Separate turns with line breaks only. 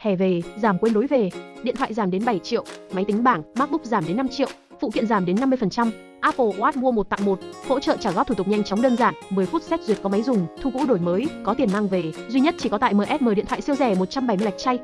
Hè về, giảm quên lối về. Điện thoại giảm đến 7 triệu, máy tính bảng, MacBook giảm đến 5 triệu, phụ kiện giảm đến 50%. Apple Watch mua 1 tặng 1, hỗ trợ trả góp thủ tục nhanh chóng đơn giản, 10 phút xét duyệt có máy dùng, thu cũ đổi mới, có tiền mang về. Duy nhất chỉ có tại MSM điện thoại siêu rẻ 170 lạch chay.